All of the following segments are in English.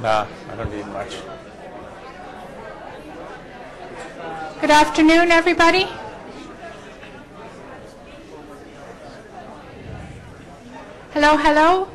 Nah, I don't need much. Good afternoon, everybody. Hello, hello.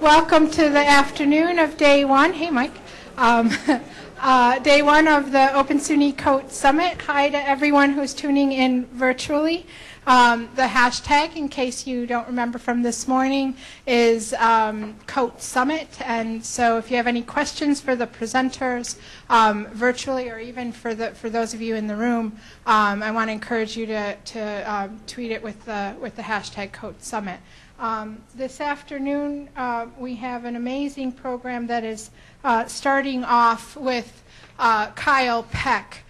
Welcome to the afternoon of day one. Hey, Mike. Um, uh, day one of the Open SUNY COTE Summit. Hi to everyone who's tuning in virtually. Um, the hashtag, in case you don't remember from this morning, is um, COTE Summit. And so if you have any questions for the presenters um, virtually or even for, the, for those of you in the room, um, I want to encourage you to, to um, tweet it with the, with the hashtag COTE Summit. Um, this afternoon, uh, we have an amazing program that is uh, starting off with uh, Kyle Peck,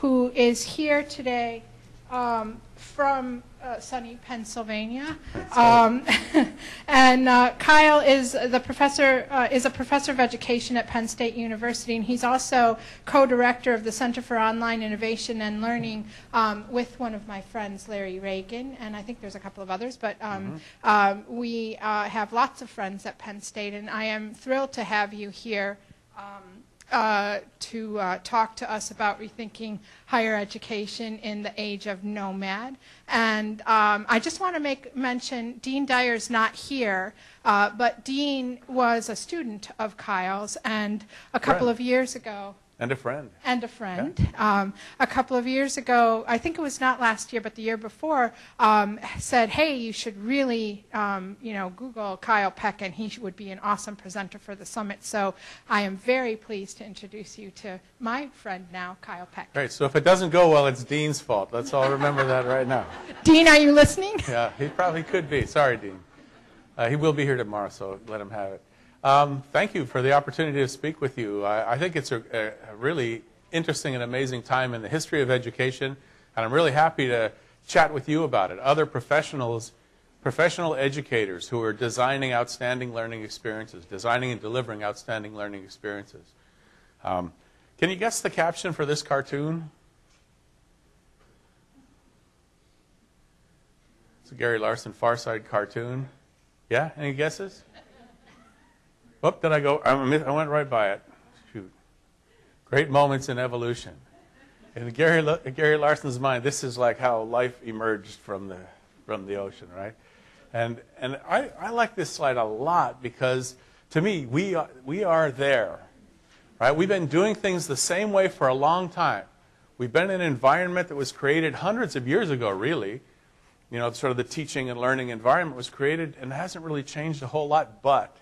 who is here today um, from uh, sunny Pennsylvania, um, and uh, Kyle is the professor uh, is a professor of education at Penn State University, and he's also co-director of the Center for Online Innovation and Learning um, with one of my friends, Larry Ragan, and I think there's a couple of others, but um, mm-hmm. Um, we uh, have lots of friends at Penn State, and I am thrilled to have you here. Uh, to uh, talk to us about rethinking higher education in the age of knowmad. And um, I just want to make mention, Dean Dyer's not here, uh, but Dean was a student of Kyle's, and a couple right. of years ago, and a friend. And a friend. Yeah. Um, a couple of years ago, I think it was not last year, but the year before, um, said, hey, you should really, um, you know, Google Kyle Peck, and he would be an awesome presenter for the summit. So I am very pleased to introduce you to my friend now, Kyle Peck. Great. So if it doesn't go well, it's Dean's fault. Let's all remember that right now. Dean, are you listening? Yeah, he probably could be. Sorry, Dean. Uh, he will be here tomorrow, so let him have it. Um, thank you for the opportunity to speak with you. I, I think it's a, a, really interesting and amazing time in the history of education, and I'm really happy to chat with you about it. Other professionals, professional educators who are designing outstanding learning experiences, designing and delivering outstanding learning experiences. Um, can you guess the caption for this cartoon? It's a Gary Larson Far Side cartoon. Yeah, any guesses? Oh, did I go? I went right by it. Shoot. Great moments in evolution. In Gary, Gary Larson's mind, this is like how life emerged from the, from the ocean, right? And, and I, I like this slide a lot because to me, we are, we are there, right? We've been doing things the same way for a long time. We've been in an environment that was created hundreds of years ago, really. You know, sort of the teaching and learning environment was created and hasn't really changed a whole lot, but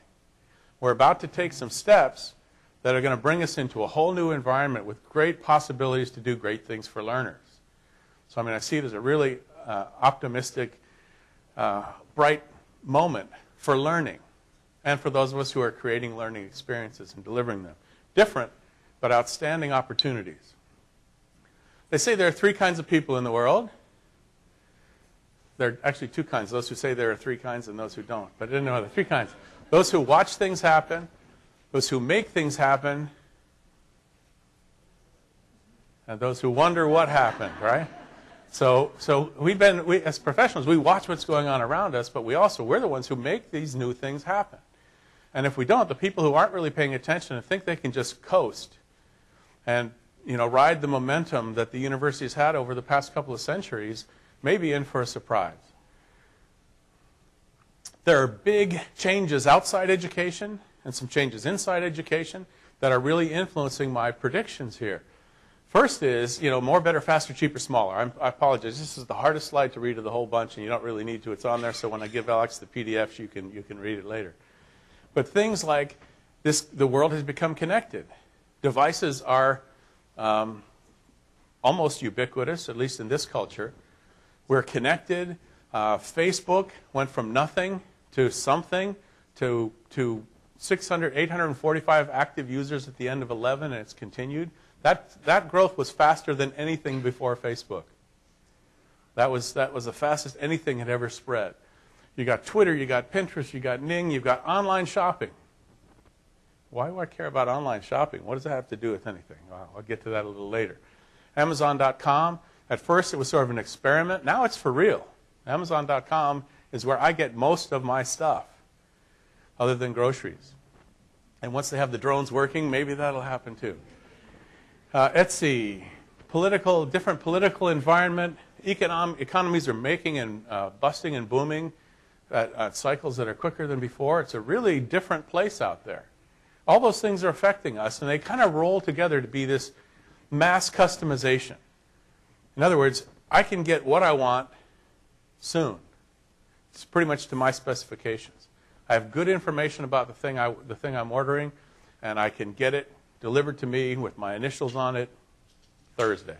we're about to take some steps that are going to bring us into a whole new environment with great possibilities to do great things for learners. So, I mean, I see it as a really uh, optimistic, uh, bright moment for learning and for those of us who are creating learning experiences and delivering them. Different, but outstanding opportunities. They say there are three kinds of people in the world. There are actually two kinds, those who say there are three kinds and those who don't. But I didn't know there are three kinds. Those who watch things happen, those who make things happen, and those who wonder what happened, right? So, so we've been, we, as professionals, we watch what's going on around us, but we also, we're the ones who make these new things happen. And if we don't, the people who aren't really paying attention and think they can just coast and, you know, ride the momentum that the university has had over the past couple of centuries may be in for a surprise. There are big changes outside education and some changes inside education that are really influencing my predictions here. First is, you know, more, better, faster, cheaper, smaller. I'm, i apologize. This is the hardest slide to read of the whole bunch, and you don't really need to. It's on there, so when I give Alex the PDFs, you can, you can read it later. But things like this, the world has become connected. Devices are um, almost ubiquitous, at least in this culture. We're connected. Uh, Facebook went from nothing to something to, to 600, 845 active users at the end of 11, and it's continued. That, that growth was faster than anything before Facebook. That was, that was the fastest anything had ever spread. You got Twitter, you got Pinterest, you got Ning, you've got online shopping. Why do I care about online shopping? What does that have to do with anything? Well, I'll get to that a little later. Amazon.com, at first it was sort of an experiment. Now it's for real. Amazon.com is where I get most of my stuff, other than groceries. And once they have the drones working, maybe that'll happen too. Uh, Etsy, political, different political environment. Econom- economies are making and uh, busting and booming at, at cycles that are quicker than before. It's a really different place out there. All those things are affecting us, and they kind of roll together to be this mass customization. In other words, I can get what I want soon. It's pretty much to my specifications. I have good information about the thing, I, the thing I'm ordering, and I can get it delivered to me with my initials on it Thursday.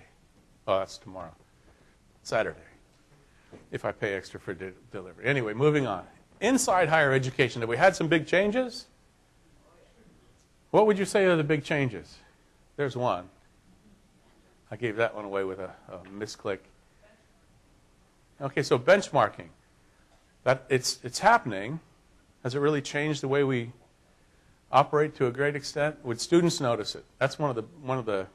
Oh, that's tomorrow. Saturday. If I pay extra for de- delivery. Anyway, moving on. Inside higher education, have we had some big changes? What would you say are the big changes? There's one. I gave that one away with a, a misclick. Okay, so benchmarking. That it's it's happening. Has it really changed the way we operate to a great extent? Would students notice it? That's one of the one of the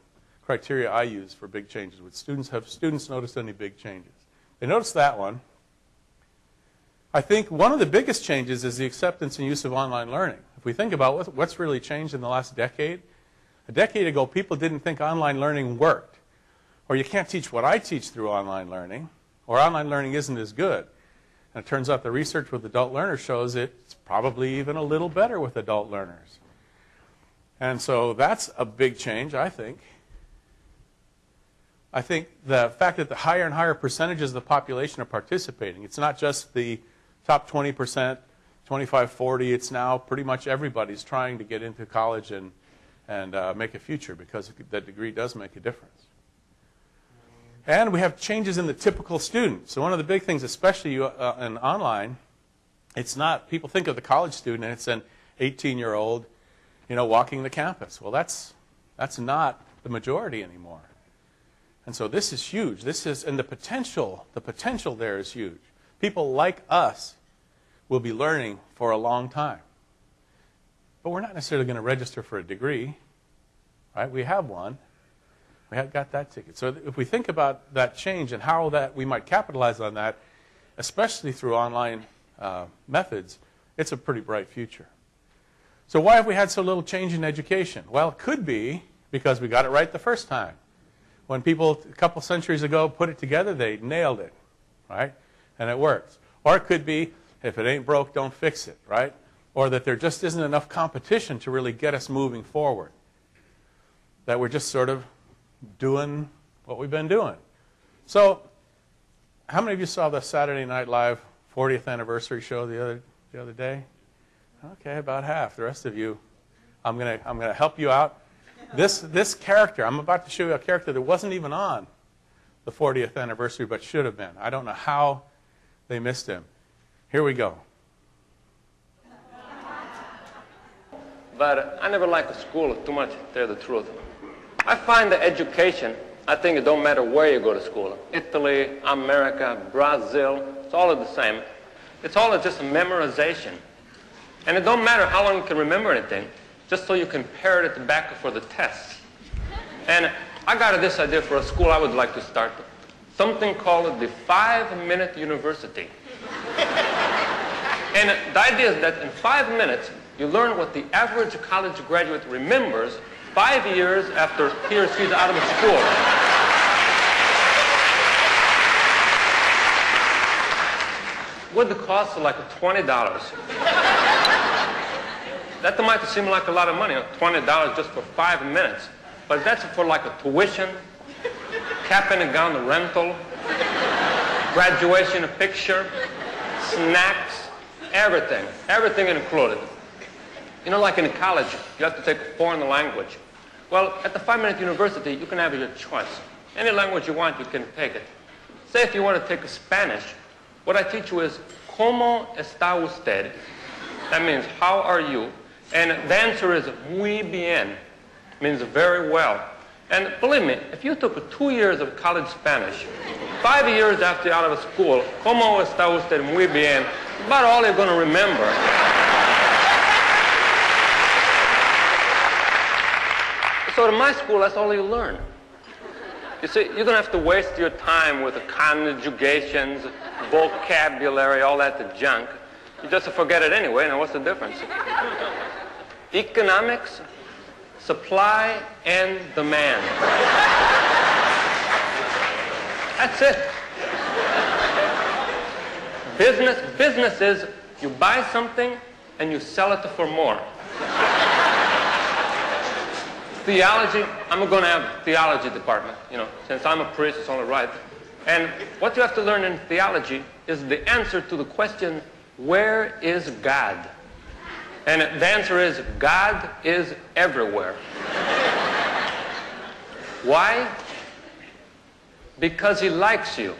criteria I use for big changes. Would students have students noticed any big changes? They noticed that one. I think one of the biggest changes is the acceptance and use of online learning. If we think about what's really changed in the last decade, a decade ago, people didn't think online learning worked. Or you can't teach what I teach through online learning, or online learning isn't as good. And it turns out the research with adult learners shows it's probably even a little better with adult learners. And so that's a big change, I think. I think the fact that the higher and higher percentages of the population are participating, it's not just the top 20%, 25, 40, it's now pretty much everybody's trying to get into college and, and uh, make a future because that degree does make a difference. And we have changes in the typical student. So one of the big things, especially uh, in online, it's not, people think of the college student and it's an 18-year-old, you know, walking the campus. Well, that's, that's not the majority anymore. And so this is huge. This is, and the potential, the potential there is huge. People like us will be learning for a long time. But we're not necessarily going to register for a degree, right? We have one. We have got that ticket. So if we think about that change and how that we might capitalize on that, especially through online uh, methods, it's a pretty bright future. So why have we had so little change in education? Well, it could be because we got it right the first time. When people a couple centuries ago put it together, they nailed it, right? And it works. Or it could be if it ain't broke, don't fix it, right? Or that there just isn't enough competition to really get us moving forward. That we're just sort of doing what we've been doing. So, how many of you saw the Saturday Night Live 40th anniversary show the other the other day? Okay, about half. The rest of you, I'm gonna I'm gonna help you out. This this character, I'm about to show you a character that wasn't even on the 40th anniversary, but should have been. I don't know how they missed him. Here we go. But I never liked school too much, to tell the truth. I find the education, I think it don't matter where you go to school. Italy, America, Brazil, it's all the same. It's all just a memorization. And it don't matter how long you can remember anything, just so you can parrot it back for the test. And I got this idea for a school I would like to start. Something called the five-minute university. and the idea is that in five minutes, you learn what the average college graduate remembers five years after he or she's out of school. With the cost of like $20. that might seem like a lot of money, $20 just for five minutes. But that's for like a tuition, cap and gown rental, graduation a picture, snacks, everything, everything included. You know, like in college, you have to take a foreign language. Well, at the five-minute university, you can have your choice. Any language you want, you can take it. Say if you want to take Spanish, what I teach you is, ¿Cómo está usted? That means, how are you? And the answer is, muy bien, means very well. And believe me, if you took two years of college Spanish, five years after you're out of school, ¿Cómo está usted? Muy bien, about all you're going to remember. So in my school, that's all you learn. You see, you don't have to waste your time with conjugations, vocabulary, all that junk. You just forget it anyway, and what's the difference? Economics, supply, and demand. That's it. Business, business is you buy something and you sell it for more. Theology, I'm going to have theology department, you know, since I'm a priest, it's only right. And what you have to learn in theology is the answer to the question, where is God? And the answer is, God is everywhere. Why? Because he likes you.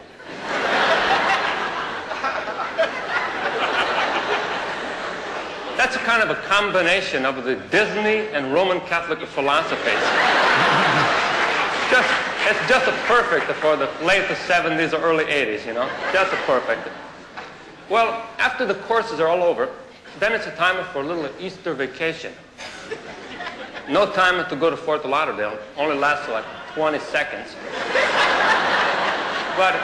That's a kind of a combination of the Disney and Roman Catholic philosophies. just, it's just a perfect for the late 70s or early 80s, you know? Just a perfect. Well, after the courses are all over, then it's a time for a little Easter vacation. No time to go to Fort Lauderdale. Only lasts like 20 seconds. but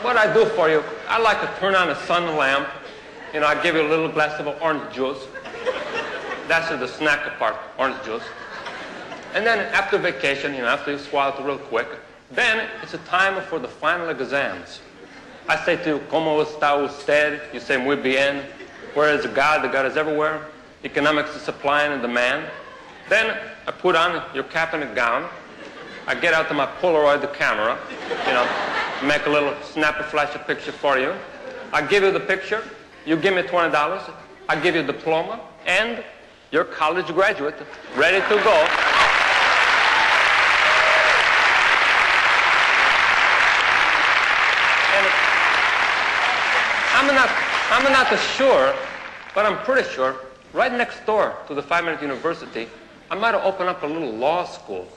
what I do for you, I like to turn on a sun lamp you know, I give you a little glass of orange juice. That's the snack part, orange juice. And then after vacation, you know, after you swallow it real quick, then it's a time for the final exams. I say to you, ¿Cómo está usted? You say, muy bien. Where is God? The God is everywhere. Economics is supply and demand. Then I put on your cap and gown. I get out to my Polaroid the camera, you know, make a little snap a flash a picture for you. I give you the picture. You give me $20, I give you a diploma, and you're college graduate, ready to go. And I'm not, I'm not sure, but I'm pretty sure, right next door to the Five Minute University, I might have opened up a little law school.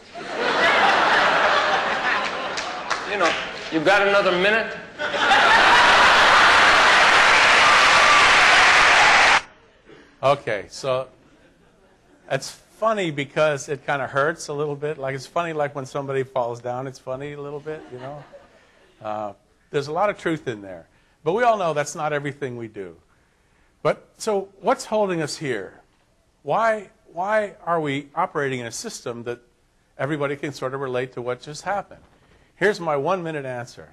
you know, you got another minute? Okay, so it's funny because it kind of hurts a little bit. Like it's funny, like when somebody falls down, it's funny a little bit, you know. Uh, there's a lot of truth in there, but we all know that's not everything we do. But so, what's holding us here? Why why are we operating in a system that everybody can sort of relate to what just happened? Here's my one minute answer.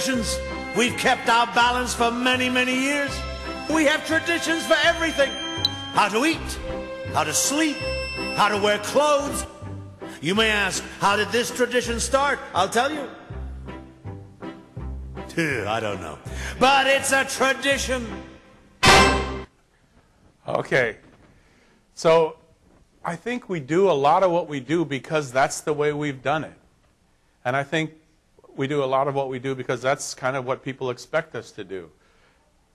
Traditions, we've kept our balance for many, many years. We have traditions for everything. How to eat, how to sleep, how to wear clothes. You may ask, how did this tradition start? I'll tell you. I don't know. But it's a tradition. Okay. So I think we do a lot of what we do because that's the way we've done it. And I think we do a lot of what we do because that's kind of what people expect us to do.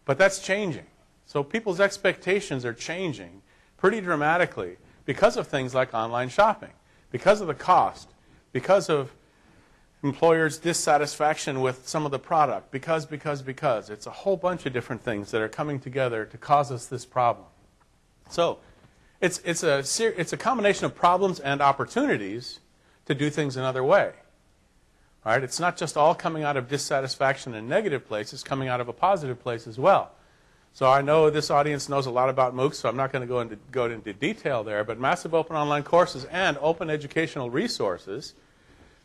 But that's changing. So people's expectations are changing pretty dramatically because of things like online shopping, because of the cost, because of employers' dissatisfaction with some of the product, because, because, because. It's a whole bunch of different things that are coming together to cause us this problem. So it's, it's, a, it's a combination of problems and opportunities to do things another way. Right? It's not just all coming out of dissatisfaction and negative place, it's coming out of a positive place as well. So I know this audience knows a lot about MOOCs, so I'm not going to go into, go into detail there, but massive open online courses and open educational resources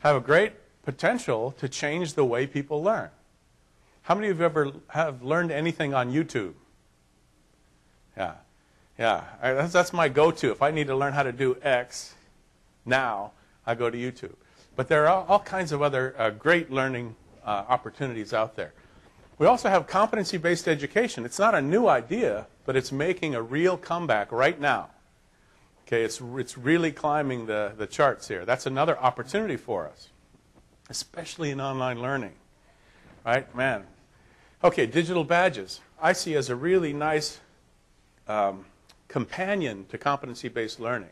have a great potential to change the way people learn. How many of you ever have learned anything on YouTube? Yeah. Yeah. That's, that's my go-to. If I need to learn how to do X now, I go to YouTube. But there are all kinds of other uh, great learning uh, opportunities out there. We also have competency based education. It's not a new idea, but it's making a real comeback right now. Okay, it's, it's really climbing the, the charts here. That's another opportunity for us, especially in online learning. Right? Man. Okay, digital badges. I see as a really nice um, companion to competency based learning.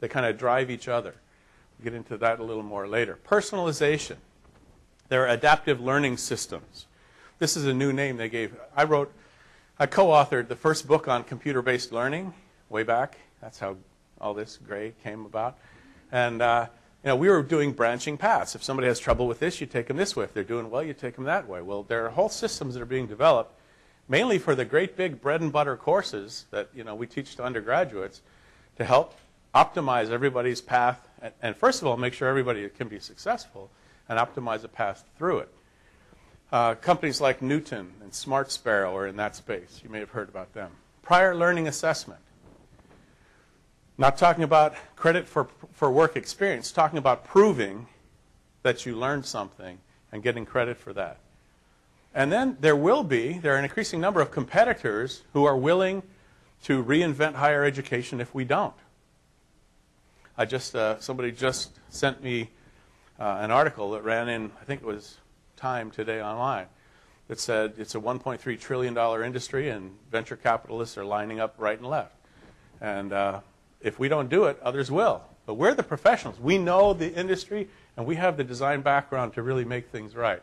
They kind of drive each other. We'll get into that a little more later. Personalization. There are adaptive learning systems. This is a new name they gave. I wrote, I co authored the first book on computer based learning way back. That's how all this gray came about. And uh, you know, we were doing branching paths. If somebody has trouble with this, you take them this way. If they're doing well, you take them that way. Well, there are whole systems that are being developed, mainly for the great big bread and butter courses that you know we teach to undergraduates, to help optimize everybody's path. And, first of all, make sure everybody can be successful, and optimize a path through it. Uh, companies like Knewton and Smart Sparrow are in that space. You may have heard about them. Prior learning assessment. Not talking about credit for, for work experience, talking about proving that you learned something and getting credit for that. And then there will be, there are an increasing number of competitors who are willing to reinvent higher education if we don't. I just, uh, somebody just sent me uh, an article that ran in, I think it was Time today online, that said it's a $1.3 trillion industry and venture capitalists are lining up right and left. And uh, if we don't do it, others will. But we're the professionals. We know the industry, and we have the design background to really make things right.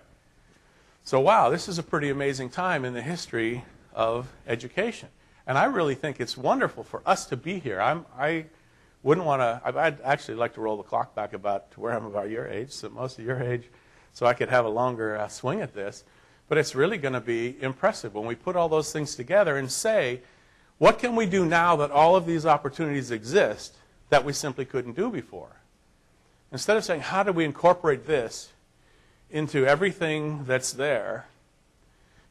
So, wow, this is a pretty amazing time in the history of education. And I really think it's wonderful for us to be here. I'm, I wouldn't want to, I'd actually like to roll the clock back about to where I'm about your age, so most of your age, so I could have a longer uh, swing at this. But it's really going to be impressive when we put all those things together and say, what can we do now that all of these opportunities exist that we simply couldn't do before? Instead of saying, how do we incorporate this into everything that's there,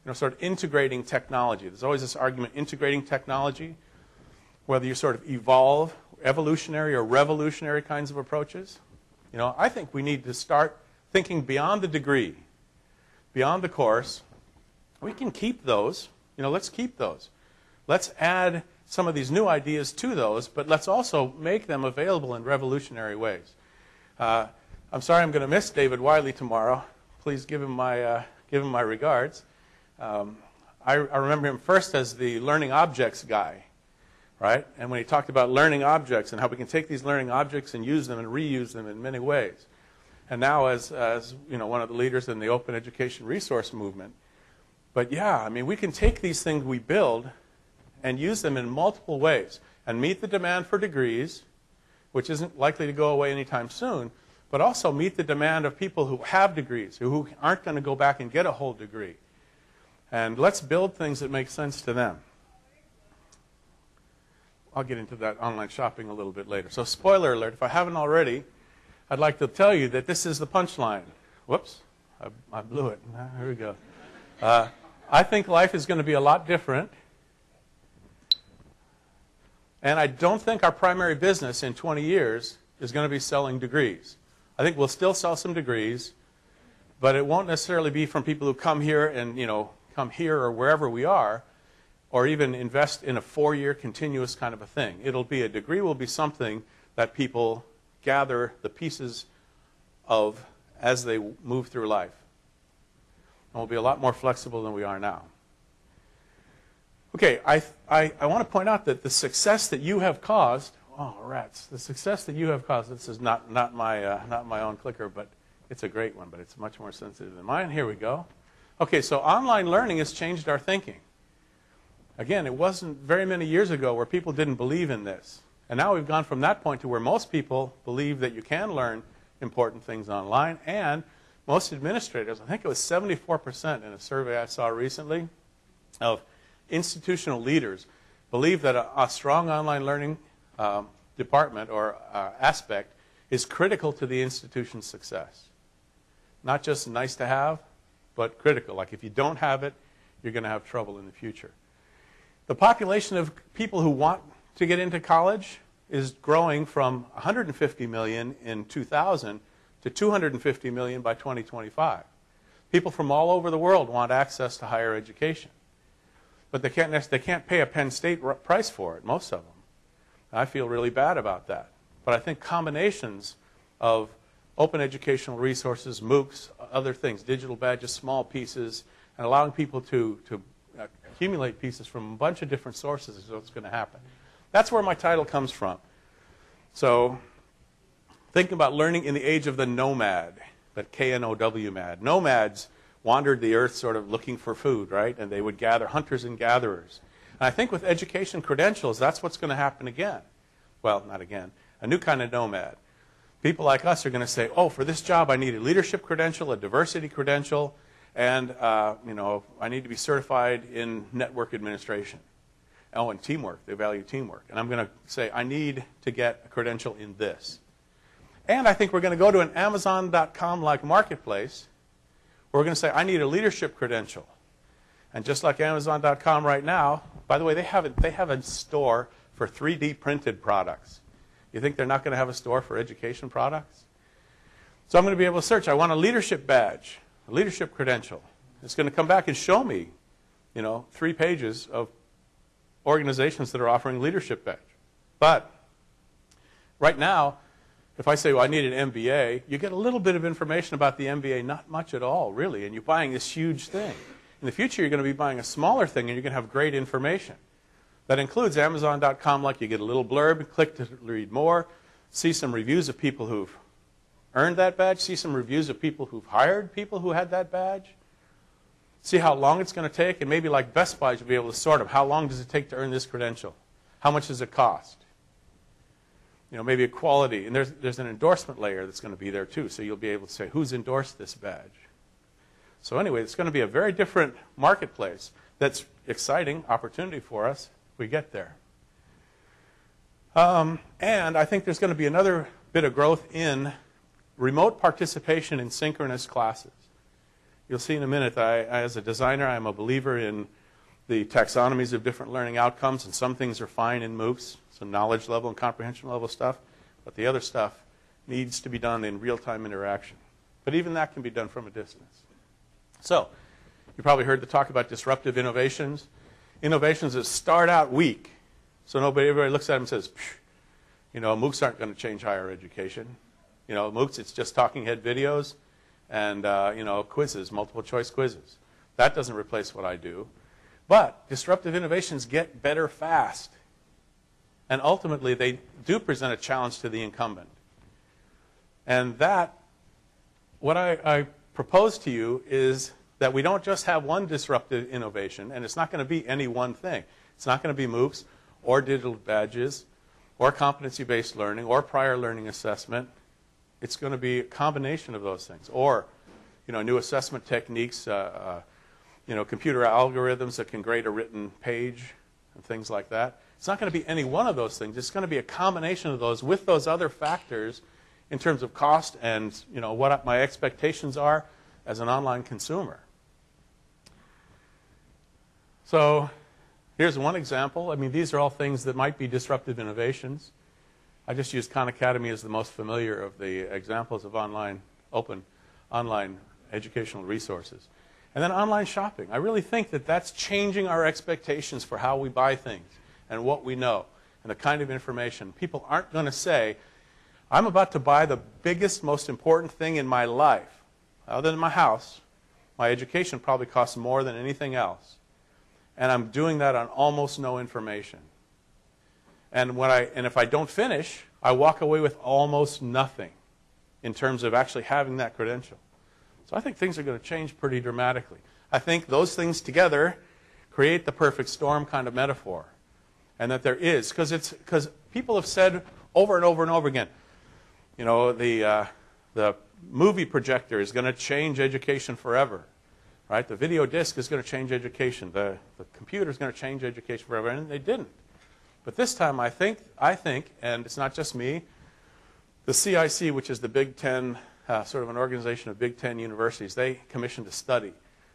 you know, sort of integrating technology. There's always this argument integrating technology, whether you sort of evolve evolutionary or revolutionary kinds of approaches. You know, I think we need to start thinking beyond the degree, beyond the course. We can keep those. You know, let's keep those. Let's add some of these new ideas to those, but let's also make them available in revolutionary ways. Uh, I'm sorry I'm going to miss David Wiley tomorrow. Please give him my, uh, give him my regards. Um, I, I, remember him first as the learning objects guy, right? And when he talked about learning objects and how we can take these learning objects and use them and reuse them in many ways. And now as, as you know, one of the leaders in the open education resource movement. But yeah, I mean, we can take these things we build and use them in multiple ways and meet the demand for degrees, which isn't likely to go away anytime soon, but also meet the demand of people who have degrees, who aren't going to go back and get a whole degree. And let's build things that make sense to them. I'll get into that online shopping a little bit later. So, spoiler alert, if I haven't already, I'd like to tell you that this is the punchline. Whoops, I, I blew it. Here we go. Uh, I think life is going to be a lot different and I don't think our primary business in 20 years is going to be selling degrees. I think we'll still sell some degrees, but it won't necessarily be from people who come here and, you know, come here or wherever we are, or even invest in a four-year continuous kind of a thing. It'll be a degree will be something that people gather the pieces of as they move through life. And we'll be a lot more flexible than we are now. Okay, I, I, I want to point out that the success that you have caused, oh, rats, the success that you have caused, this is not, not, my, uh, not my own clicker, but it's a great one, but it's much more sensitive than mine. Here we go. Okay, so online learning has changed our thinking. Again, it wasn't very many years ago where people didn't believe in this. And now we've gone from that point to where most people believe that you can learn important things online, and most administrators, I think it was 74% in a survey I saw recently, of institutional leaders believe that a, a strong online learning um, department or uh, aspect is critical to the institution's success. Not just nice to have, but critical. Like if you don't have it, you're going to have trouble in the future. The population of people who want to get into college is growing from 150 million in 2000 to 250 million by 2025. People from all over the world want access to higher education. But they can't, they can't pay a Penn State price for it, most of them. I feel really bad about that. But I think combinations of open educational resources, MOOCs, other things, digital badges, small pieces, and allowing people to, to accumulate pieces from a bunch of different sources is what's going to happen. That's where my title comes from. So, thinking about learning in the age of the knowmad, that K-N-O-W mad. Nomads wandered the earth sort of looking for food, right? And they would gather, hunters and gatherers. And I think with education credentials, that's what's going to happen again. Well, not again. A new kind of nomad. People like us are going to say, oh, for this job I need a leadership credential, a diversity credential, and uh, you know, I need to be certified in network administration. Oh, and teamwork. They value teamwork. And I'm going to say, I need to get a credential in this. And I think we're going to go to an Amazon.com like marketplace. Where we're going to say, I need a leadership credential. And just like Amazon.com right now, by the way, they have a, they have a store for 3D printed products. You think they're not going to have a store for education products? So I'm going to be able to search. I want a leadership badge, leadership credential. It's going to come back and show me, you know, three pages of organizations that are offering leadership badge. But right now, if I say, well, I need an MBA, you get a little bit of information about the MBA, not much at all, really, and you're buying this huge thing. In the future, you're going to be buying a smaller thing, and you're going to have great information. That includes Amazon.com, like you get a little blurb, click to read more, see some reviews of people who've earned that badge, see some reviews of people who've hired people who had that badge, see how long it's going to take, and maybe like Best Buy, you'll be able to sort of how long does it take to earn this credential? How much does it cost? You know, maybe a quality, and there's, there's an endorsement layer that's going to be there too, so you'll be able to say, who's endorsed this badge? So anyway, it's going to be a very different marketplace that's exciting opportunity for us if we get there. Um, and I think there's going to be another bit of growth in remote participation in synchronous classes. You'll see in a minute I, as a designer, I'm a believer in the taxonomies of different learning outcomes, and some things are fine in MOOCs, some knowledge level and comprehension level stuff, but the other stuff needs to be done in real-time interaction. But even that can be done from a distance. So, you probably heard the talk about disruptive innovations innovations that start out weak. So nobody, everybody looks at them and says, you know, MOOCs aren't going to change higher education. You know, MOOCs, it's just talking head videos and, uh, you know, quizzes, multiple choice quizzes. That doesn't replace what I do. But disruptive innovations get better fast. And ultimately, they do present a challenge to the incumbent. And that, what I, I propose to you is that we don't just have one disruptive innovation, and it's not going to be any one thing. It's not going to be MOOCs or digital badges or competency-based learning or prior learning assessment. It's going to be a combination of those things. Or, you know, new assessment techniques, uh, uh, you know, computer algorithms that can grade a written page and things like that. It's not going to be any one of those things. It's going to be a combination of those with those other factors in terms of cost and, you know, what my expectations are as an online consumer. So here's one example. I mean, these are all things that might be disruptive innovations. I just used Khan Academy as the most familiar of the examples of online, open, online educational resources. And then online shopping. I really think that that's changing our expectations for how we buy things and what we know and the kind of information. People aren't going to say, I'm about to buy the biggest, most important thing in my life. Other than my house, my education probably costs more than anything else and I'm doing that on almost no information. And, when I, and if I don't finish, I walk away with almost nothing in terms of actually having that credential. So I think things are going to change pretty dramatically. I think those things together create the perfect storm kind of metaphor. And that there is, because it's because people have said over and over and over again, you know, the, uh, the movie projector is going to change education forever right? The video disc is going to change education. The, the computer is going to change education forever, and they didn't. But this time, I think, I think, and it's not just me, the CIC, which is the Big Ten, uh, sort of an organization of Big Ten universities, they commissioned a study.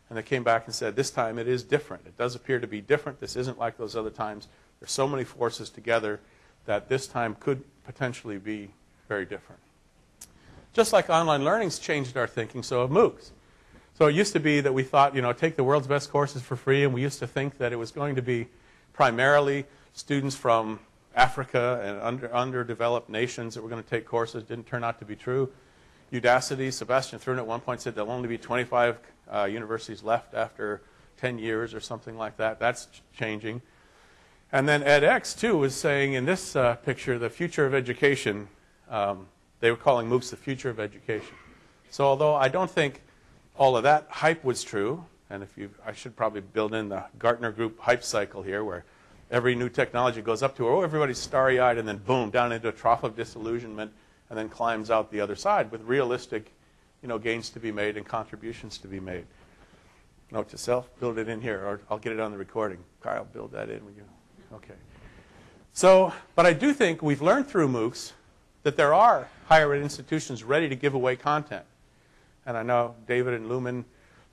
And they came back and said, this time it is different. It does appear to be different. This isn't like those other times. There's so many forces together that this time could potentially be very different. Just like online learning's changed our thinking, so have MOOCs. So it used to be that we thought, you know, take the world's best courses for free, and we used to think that it was going to be primarily students from Africa and under, underdeveloped nations that were going to take courses. Didn't turn out to be true. Udacity, Sebastian Thrun at one point said there'll only be 25 uh, universities left after 10 years or something like that. That's changing. And then edX, too, was saying in this uh, picture, the future of education, um, they were calling MOOCs the future of education. So although I don't think all of that hype was true, and if you, I should probably build in the Gartner Group hype cycle here, where every new technology goes up to, her. oh, everybody's starry-eyed, and then boom, down into a trough of disillusionment, and then climbs out the other side with realistic, you know, gains to be made and contributions to be made. Note to self, build it in here, or I'll get it on the recording. Kyle, build that in. Will you? Okay. So, but I do think we've learned through MOOCs that there are higher ed institutions ready to give away content. And I know David and Lumen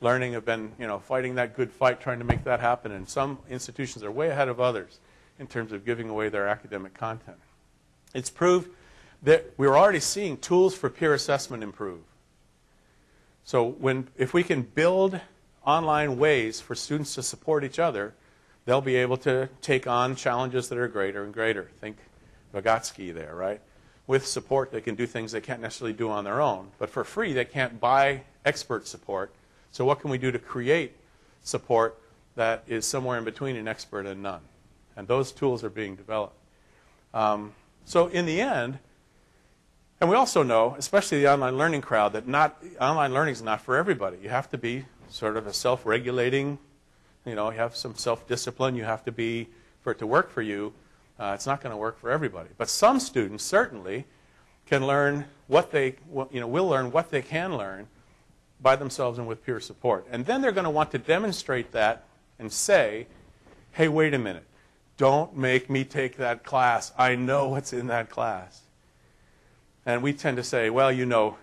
Learning have been, you know, fighting that good fight, trying to make that happen. And some institutions are way ahead of others in terms of giving away their academic content. It's proved that we're already seeing tools for peer assessment improve. So when, if we can build online ways for students to support each other, they'll be able to take on challenges that are greater and greater. Think Vygotsky there, right? With support, they can do things they can't necessarily do on their own. But for free, they can't buy expert support. So what can we do to create support that is somewhere in between an expert and none? And those tools are being developed. Um, so in the end, and we also know, especially the online learning crowd, that not online learning is not for everybody. You have to be sort of a self-regulating, you know, you have some self-discipline. You have to be for it to work for you. Uh, it's not going to work for everybody. But some students certainly can learn what they, you know, will learn what they can learn by themselves and with peer support. And then they're going to want to demonstrate that and say, hey, wait a minute. Don't make me take that class. I know what's in that class. And we tend to say, well, you know,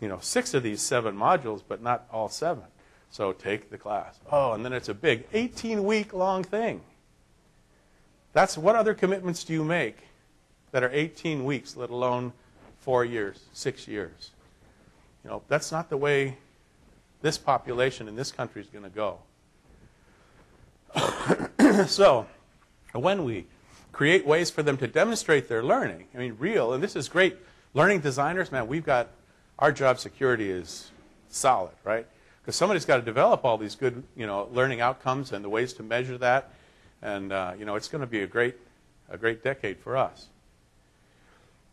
you know, six of these seven modules, but not all seven. So take the class. Oh, and then it's a big 18 week long thing. That's what other commitments do you make that are 18 weeks, let alone four years, six years? You know, that's not the way this population in this country is going to go. so, when we create ways for them to demonstrate their learning, I mean, real, and this is great. Learning designers, man, we've got our job security is solid, right? Because somebody's got to develop all these good, you know, learning outcomes and the ways to measure that. And, uh, you know, it's going to be a great, a great decade for us.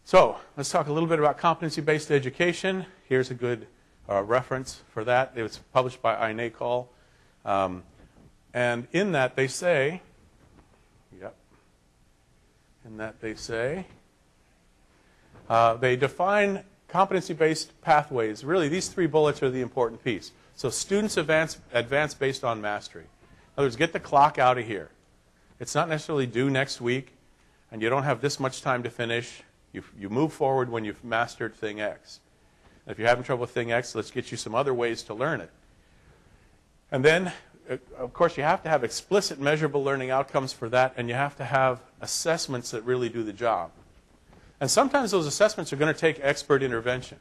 So let's talk a little bit about competency-based education. Here's a good uh, reference for that. It was published by INACOL. Um, and in that they say, yep, in that they say, uh, they define competency-based pathways. Really, these three bullets are the important piece. So students advance, advance based on mastery. In other words, get the clock out of here. It's not necessarily due next week, and you don't have this much time to finish. You, you move forward when you've mastered thing X. If you're having trouble with thing X, let's get you some other ways to learn it. And then, uh, of course, you have to have explicit measurable learning outcomes for that, and you have to have assessments that really do the job. And sometimes those assessments are going to take expert intervention.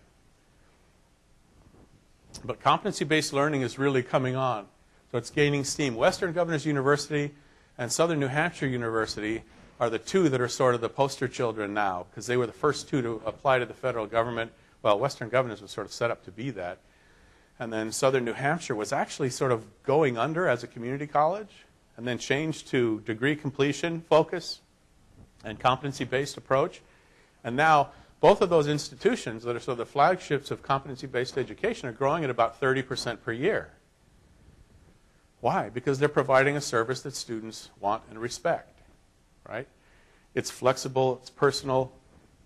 But competency-based learning is really coming on. So it's gaining steam. Western Governors University and Southern New Hampshire University are the two that are sort of the poster children now because they were the first two to apply to the federal government. Well, Western Governors was sort of set up to be that. And then Southern New Hampshire was actually sort of going under as a community college and then changed to degree completion focus and competency-based approach. And now both of those institutions that are sort of the flagships of competency-based education are growing at about 30% per year. Why? Because they're providing a service that students want and respect, right? It's flexible, it's personal,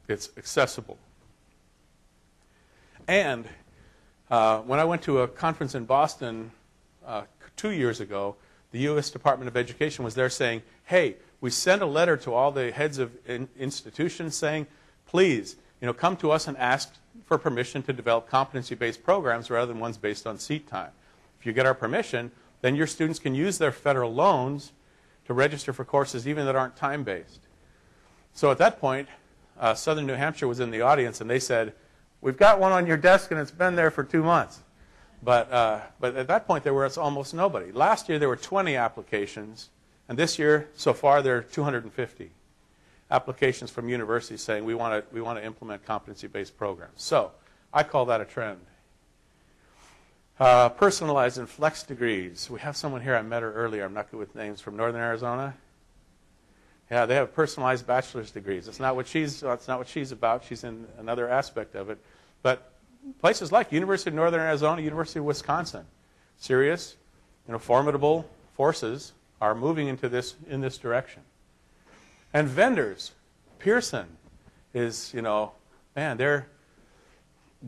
it's accessible. And uh, when I went to a conference in Boston uh, two years ago, the U.S. Department of Education was there saying, hey, we sent a letter to all the heads of in institutions saying, please, you know, come to us and ask for permission to develop competency-based programs rather than ones based on seat time. If you get our permission, then your students can use their federal loans to register for courses even that aren't time-based. So at that point, uh, Southern New Hampshire was in the audience, and they said, we've got one on your desk, and it's been there for two months. But, uh, but at that point, there was almost nobody. Last year, there were 20 applications, and this year, so far, there are 250 applications from universities saying we want to we want to implement competency-based programs. So I call that a trend. Uh, personalized and flex degrees. We have someone here. I met her earlier. I'm not good with names from Northern Arizona. Yeah, they have personalized bachelor's degrees. It's not what she's. That's not what she's about. She's in another aspect of it. But places like University of Northern Arizona, University of Wisconsin, serious, you know, formidable forces are moving into this in this direction. And vendors, Pearson is, you know, man, they're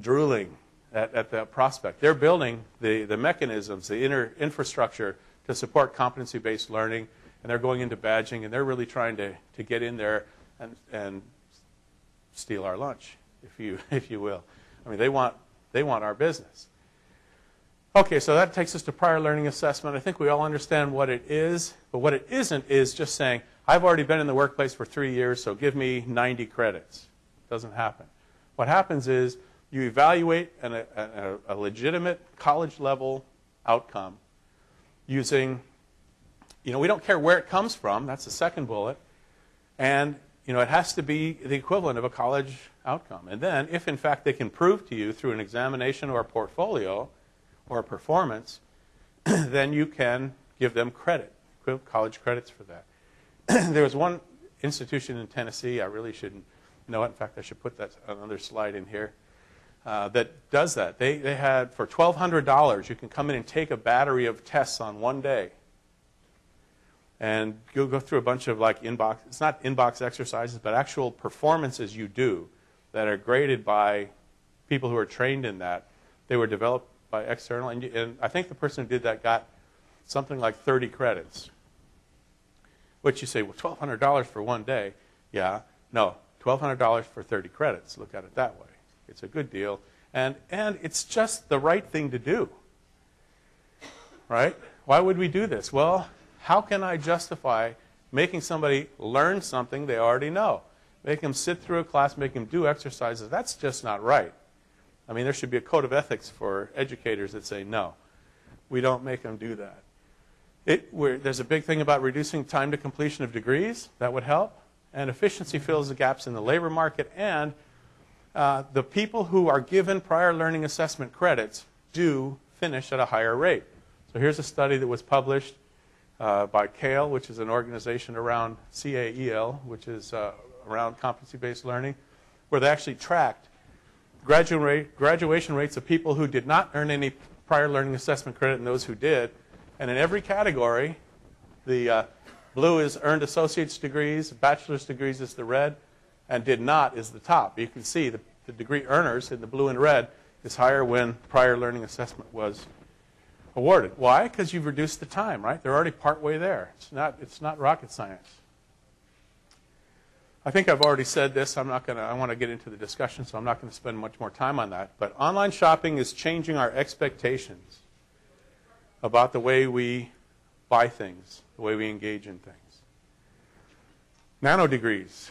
drooling at, at the prospect. They're building the, the mechanisms, the inner infrastructure to support competency-based learning, and they're going into badging, and they're really trying to, to get in there and, and steal our lunch, if you, if you will. I mean, they want, they want our business. Okay, so that takes us to prior learning assessment. I think we all understand what it is, but what it isn't is just saying, I've already been in the workplace for three years, so give me 90 credits. Doesn't happen. What happens is you evaluate an, a, a, legitimate college level outcome using, you know, we don't care where it comes from. That's the second bullet. And, you know, it has to be the equivalent of a college outcome. And then, if in fact they can prove to you through an examination or a portfolio or a performance, then you can give them credit, college credits for that. there was one institution in Tennessee, I really shouldn't know it. In fact, I should put that another slide in here, uh, that does that. They, they had, for $1,200, you can come in and take a battery of tests on one day. And you'll go through a bunch of like inbox, it's not inbox exercises, but actual performances you do that are graded by people who are trained in that. They were developed by external, and, and I think the person who did that got something like 30 credits which you say, well, $1,200 for one day. Yeah, no, $1,200 for 30 credits. Look at it that way. It's a good deal. And, and it's just the right thing to do. Right? Why would we do this? Well, how can I justify making somebody learn something they already know? Make them sit through a class, make them do exercises. That's just not right. I mean, there should be a code of ethics for educators that say, no, we don't make them do that. It, there's a big thing about reducing time to completion of degrees. That would help. And efficiency fills the gaps in the labor market. And uh, the people who are given prior learning assessment credits do finish at a higher rate. So here's a study that was published uh, by CAEL, which is an organization around CAEL, which is uh, around competency-based learning, where they actually tracked graduation rates of people who did not earn any prior learning assessment credit and those who did. And in every category, the uh, blue is earned associate's degrees, bachelor's degrees is the red, and did not is the top. You can see the, the degree earners in the blue and red is higher when prior learning assessment was awarded. Why? Because you've reduced the time, right? They're already partway there. It's not, it's not rocket science. I think I've already said this. I'm not going to, I want to get into the discussion, so I'm not going to spend much more time on that. But online shopping is changing our expectations about the way we buy things, the way we engage in things. Nanodegrees.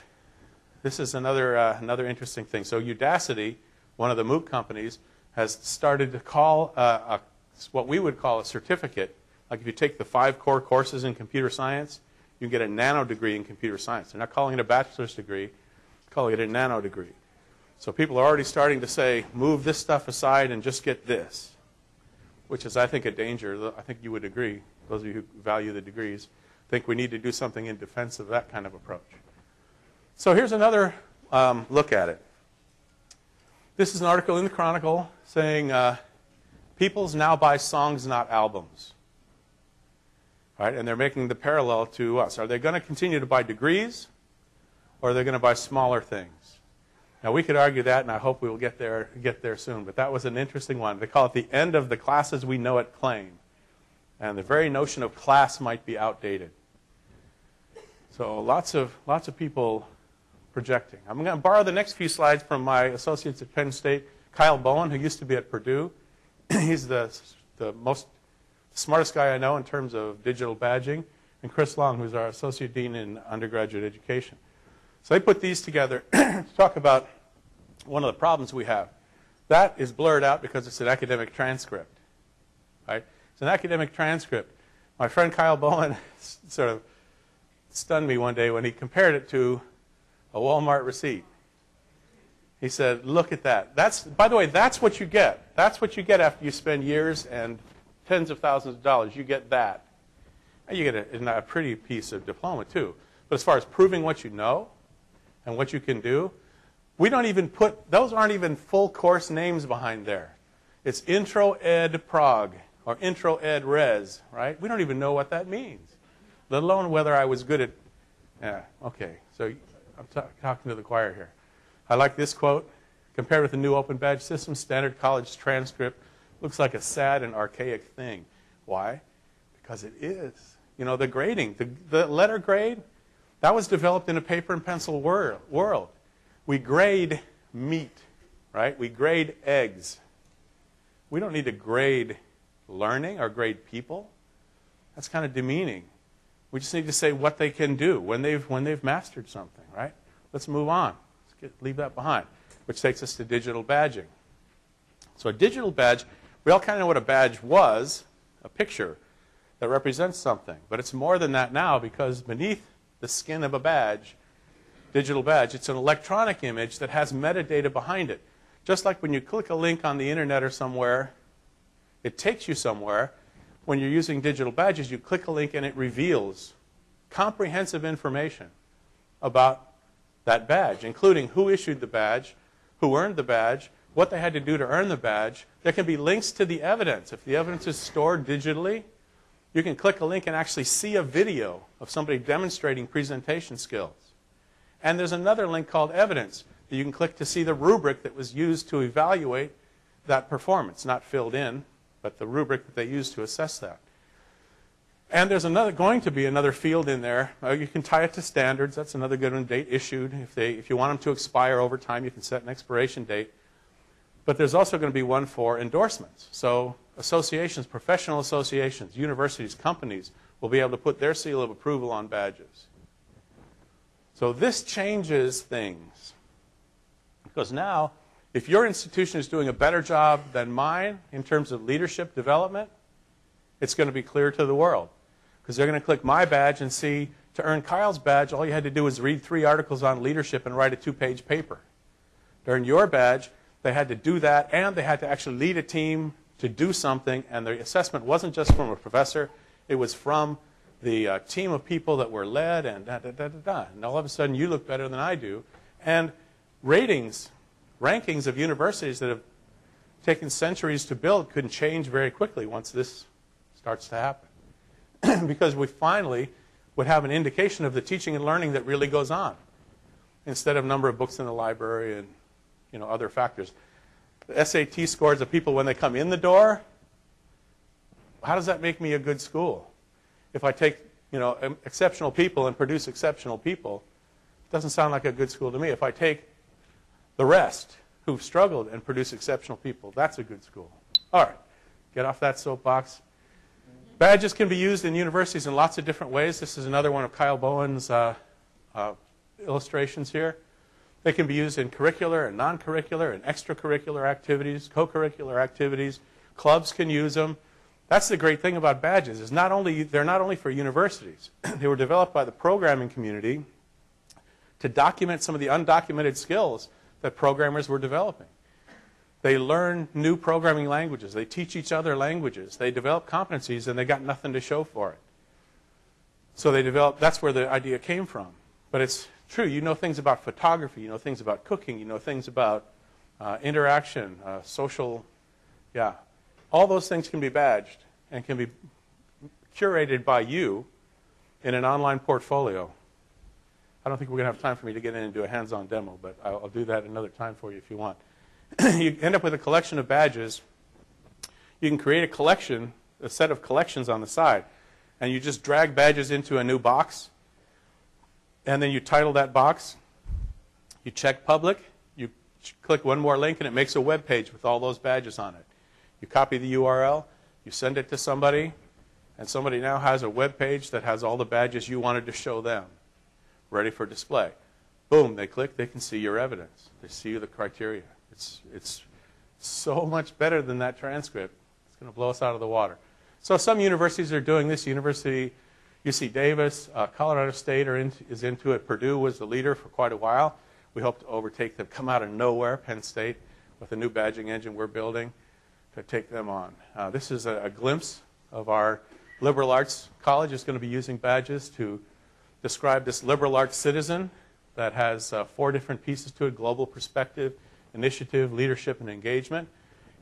This is another, uh, another interesting thing. So Udacity, one of the MOOC companies, has started to call uh, a, what we would call a certificate. Like if you take the five core courses in computer science, you can get a nano degree in computer science. They're not calling it a bachelor's degree, calling it a nano degree. So people are already starting to say, move this stuff aside and just get this which is, I think, a danger. I think you would agree, those of you who value the degrees, think we need to do something in defense of that kind of approach. So here's another um, look at it. This is an article in the Chronicle saying uh, peoples now buy songs, not albums. Right? And they're making the parallel to us. Are they going to continue to buy degrees, or are they going to buy smaller things? Now we could argue that, and I hope we will get there get there soon. But that was an interesting one. They call it the end of the classes we know it claim, and the very notion of class might be outdated. So lots of lots of people projecting. I'm going to borrow the next few slides from my associates at Penn State, Kyle Bowen, who used to be at Purdue. He's the the most smartest guy I know in terms of digital badging, and Chris Long, who's our associate dean in undergraduate education. So they put these together to talk about one of the problems we have. That is blurred out because it's an academic transcript. right? It's an academic transcript. My friend Kyle Bowen sort of stunned me one day when he compared it to a Walmart receipt. He said, "Look at that. That's by the way, that's what you get. That's what you get after you spend years and tens of thousands of dollars. You get that. And you get a, a pretty piece of diploma too. But as far as proving what you know and what you can do, we don't even put those aren't even full course names behind there. It's Intro Ed Prague or Intro Ed Res, right? We don't even know what that means, let alone whether I was good at. Yeah, okay. So I'm ta- talking to the choir here. I like this quote. Compared with the new open badge system, standard college transcript looks like a sad and archaic thing. Why? Because it is. You know, the grading, the, the letter grade, that was developed in a paper and pencil wor- world. We grade meat, right? We grade eggs. We don't need to grade learning or grade people. That's kind of demeaning. We just need to say what they can do when they've, when they've mastered something, right? Let's move on. Get, leave that behind, which takes us to digital badging. So a digital badge, we all kind of know what a badge was, a picture that represents something. But it's more than that now because beneath the skin of a badge, digital badge, it's an electronic image that has metadata behind it. Just like when you click a link on the internet or somewhere, it takes you somewhere. When you're using digital badges, you click a link and it reveals comprehensive information about that badge, including who issued the badge, who earned the badge, what they had to do to earn the badge. There can be links to the evidence. If the evidence is stored digitally, you can click a link and actually see a video of somebody demonstrating presentation skills. And there's another link called evidence that you can click to see the rubric that was used to evaluate that performance, not filled in, but the rubric that they used to assess that. And there's another, going to be another field in there. Uh, you can tie it to standards. That's another good one. Date issued. If, they, if you want them to expire over time, you can set an expiration date. But there's also going to be one for endorsements. So associations, professional associations, universities, companies will be able to put their seal of approval on badges. So this changes things. Because now, if your institution is doing a better job than mine in terms of leadership development, it's going to be clear to the world. Because they're going to click my badge and see to earn Kyle's badge, all you had to do was read three articles on leadership and write a two page paper. To earn your badge, they had to do that and they had to actually lead a team to do something, and the assessment wasn't just from a professor, it was from the uh, team of people that were led and da da da da da. And all of a sudden, you look better than I do. And ratings, rankings of universities that have taken centuries to build could change very quickly once this starts to happen. because we finally would have an indication of the teaching and learning that really goes on instead of number of books in the library and you know, other factors. The SAT scores of people when they come in the door, how does that make me a good school? If I take you know, exceptional people and produce exceptional people, it doesn't sound like a good school to me. If I take the rest who've struggled and produce exceptional people, that's a good school. All right, get off that soapbox. Badges can be used in universities in lots of different ways. This is another one of Kyle Bowen's uh, uh, illustrations here. They can be used in curricular and non-curricular and extracurricular activities, co-curricular activities. Clubs can use them. That's the great thing about badges is not only they're not only for universities. they were developed by the programming community to document some of the undocumented skills that programmers were developing. They learn new programming languages. They teach each other languages. They develop competencies and they got nothing to show for it. So they develop. that's where the idea came from. But it's true. You know things about photography. You know things about cooking. You know things about uh, interaction, uh, social, yeah. All those things can be badged and can be curated by you in an online portfolio. I don't think we're going to have time for me to get in and do a hands-on demo, but I'll, I'll do that another time for you if you want. you end up with a collection of badges. You can create a collection, a set of collections on the side, and you just drag badges into a new box and then you title that box. You check public. You click one more link, and it makes a web page with all those badges on it. You copy the URL. You send it to somebody, and somebody now has a web page that has all the badges you wanted to show them, ready for display. Boom, they click, they can see your evidence. They see the criteria. It's, it's so much better than that transcript. It's going to blow us out of the water. So some universities are doing this. University, UC Davis, uh, Colorado State in, is into it. Purdue was the leader for quite a while. We hope to overtake them. Come out of nowhere, Penn State, with a new badging engine we're building to take them on. Uh, this is a, a glimpse of our liberal arts college is going to be using badges to describe this liberal arts citizen that has uh, four different pieces to it global perspective, initiative, leadership, and engagement.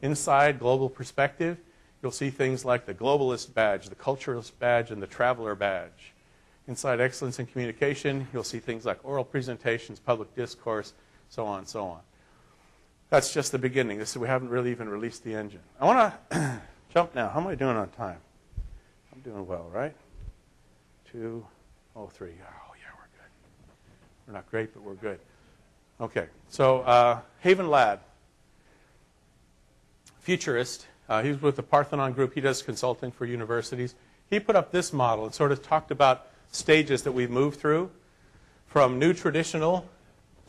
Inside global perspective, you'll see things like the globalist badge, the culturalist badge, and the traveler badge. Inside excellence in communication, you'll see things like oral presentations, public discourse, so on and so on. That's just the beginning. This, we haven't really even released the engine. I want to jump now. How am I doing on time? I'm doing well, right? Two, oh, three. Oh, yeah, we're good. We're not great, but we're good. Okay, so uh, Haven Ladd, futurist. Uh, he's with the Parthenon Group. He does consulting for universities. He put up this model and sort of talked about stages that we've moved through from new traditional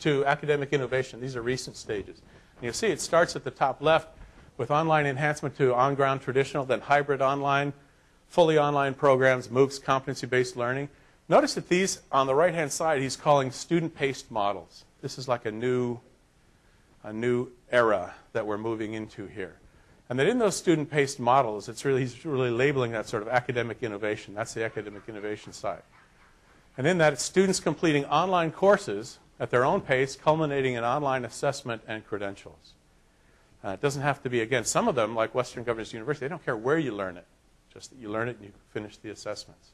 to academic innovation. These are recent stages. And you'll see it starts at the top left with online enhancement to on-ground traditional, then hybrid online, fully online programs, MOOCs, competency-based learning. Notice that these, on the right-hand side, he's calling student-paced models. This is like a new, a new era that we're moving into here. And that in those student-paced models, it's really, really labeling that sort of academic innovation. That's the academic innovation side. And in that, it's students completing online courses at their own pace, culminating in online assessment and credentials. Uh, it doesn't have to be, again, some of them, like Western Governors University, they don't care where you learn it, just that you learn it and you finish the assessments.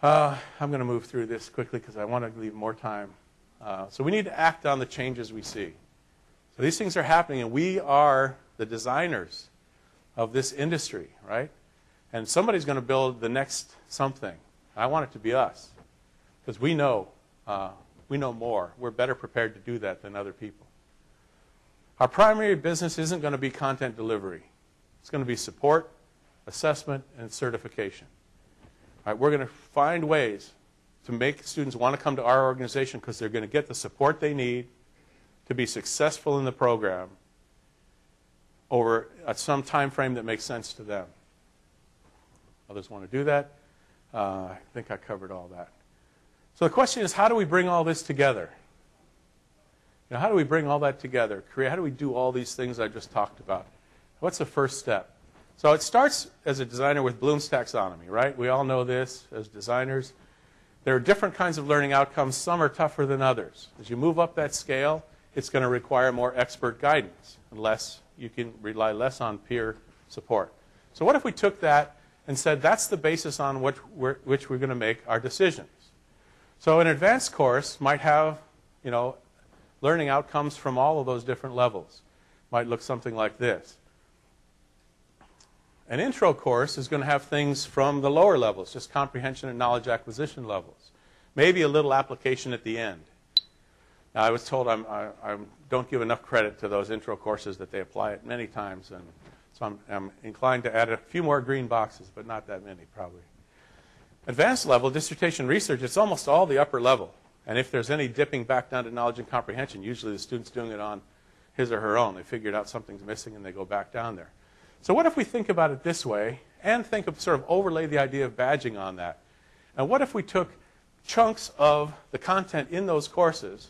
Uh, I'm going to move through this quickly because I want to leave more time. Uh, so we need to act on the changes we see. So these things are happening, and we are the designers of this industry, right? And somebody's going to build the next something. I want it to be us because we know uh, we know more. We're better prepared to do that than other people. Our primary business isn't going to be content delivery. It's going to be support, assessment, and certification. All right, we're going to find ways to make students want to come to our organization because they're going to get the support they need to be successful in the program over at some time frame that makes sense to them. Others want to do that. Uh, I think I covered all that. So the question is, how do we bring all this together? Know, how do we bring all that together? How do we do all these things I just talked about? What's the first step? So it starts as a designer with Bloom's taxonomy, right? We all know this as designers. There are different kinds of learning outcomes. Some are tougher than others. As you move up that scale, it's going to require more expert guidance, unless you can rely less on peer support. So what if we took that and said that's the basis on which we're, which we're going to make our decisions? So an advanced course might have, you know, learning outcomes from all of those different levels. Might look something like this. An intro course is going to have things from the lower levels, just comprehension and knowledge acquisition levels. Maybe a little application at the end. Now, I was told I'm, I, I don't give enough credit to those intro courses that they apply it many times, and so I'm, I'm inclined to add a few more green boxes, but not that many, probably. Advanced level, dissertation research, it's almost all the upper level. And if there's any dipping back down to knowledge and comprehension, usually the student's doing it on his or her own. They figured out something's missing and they go back down there. So what if we think about it this way and think of sort of overlay the idea of badging on that? And what if we took chunks of the content in those courses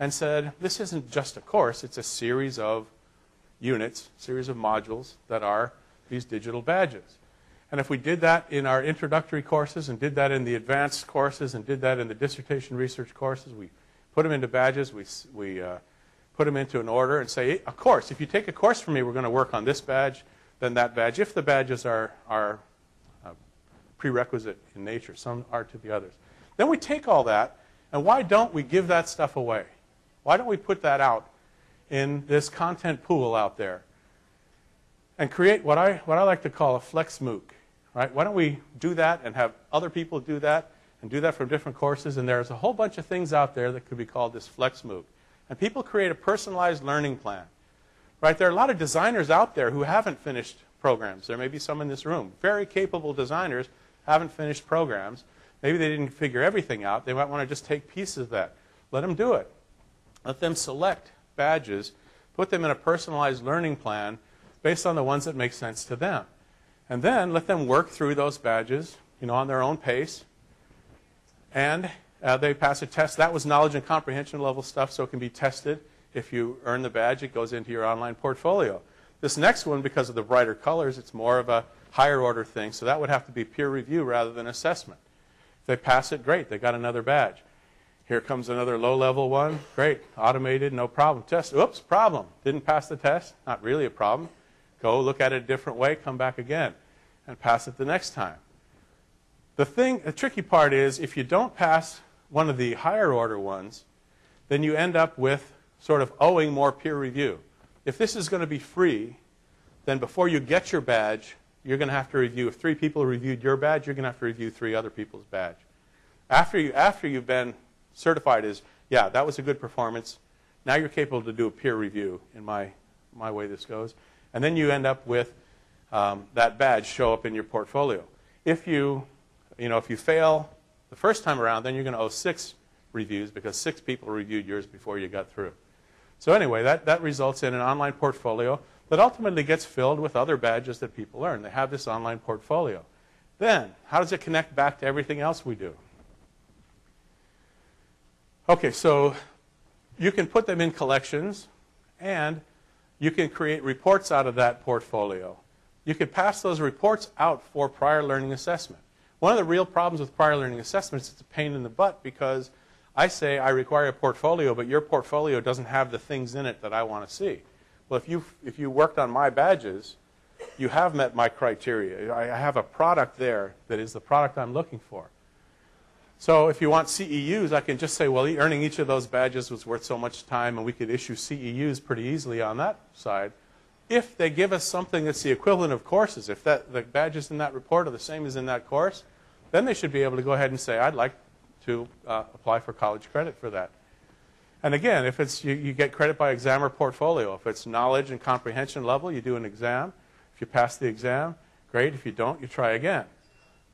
and said, this isn't just a course, it's a series of units, series of modules that are these digital badges. And if we did that in our introductory courses and did that in the advanced courses and did that in the dissertation research courses, we put them into badges, we, we uh, put them into an order and say, of course, if you take a course from me, we're going to work on this badge, then that badge, if the badges are, are uh, prerequisite in nature. Some are to the others. Then we take all that, and why don't we give that stuff away? Why don't we put that out in this content pool out there and create what I, what I like to call a flex MOOC? Right? Why don't we do that and have other people do that and do that from different courses? And there's a whole bunch of things out there that could be called this Flex MOOC. And people create a personalized learning plan. Right? There are a lot of designers out there who haven't finished programs. There may be some in this room. Very capable designers haven't finished programs. Maybe they didn't figure everything out. They might want to just take pieces of that. Let them do it. Let them select badges, put them in a personalized learning plan based on the ones that make sense to them. And then let them work through those badges, you know, on their own pace. And uh, they pass a test. That was knowledge and comprehension level stuff, so it can be tested. If you earn the badge, it goes into your online portfolio. This next one, because of the brighter colors, it's more of a higher order thing, so that would have to be peer review rather than assessment. They pass it, great, they got another badge. Here comes another low level one, great, automated, no problem. Test, oops, problem, didn't pass the test, not really a problem. Go look at it a different way, come back again, and pass it the next time. The thing, the tricky part is if you don't pass one of the higher order ones, then you end up with sort of owing more peer review. If this is going to be free, then before you get your badge, you're going to have to review. If three people reviewed your badge, you're going to have to review three other people's badge. After, you, after you've been certified as, yeah, that was a good performance, now you're capable to do a peer review in my, my way this goes. And then you end up with um, that badge show up in your portfolio. If you, you know, if you fail the first time around, then you're going to owe six reviews because six people reviewed yours before you got through. So anyway, that, that results in an online portfolio that ultimately gets filled with other badges that people earn. They have this online portfolio. Then, how does it connect back to everything else we do? Okay, so you can put them in collections and you can create reports out of that portfolio. You can pass those reports out for prior learning assessment. One of the real problems with prior learning assessment is it's a pain in the butt because I say I require a portfolio, but your portfolio doesn't have the things in it that I want to see. Well, if you, if you worked on my badges, you have met my criteria. I have a product there that is the product I'm looking for. So if you want CEUs, I can just say, well, earning each of those badges was worth so much time, and we could issue CEUs pretty easily on that side. If they give us something that's the equivalent of courses, if that, the badges in that report are the same as in that course, then they should be able to go ahead and say, I'd like to uh, apply for college credit for that. And again, if it's you, you, get credit by exam or portfolio. If it's knowledge and comprehension level, you do an exam. If you pass the exam, great. If you don't, you try again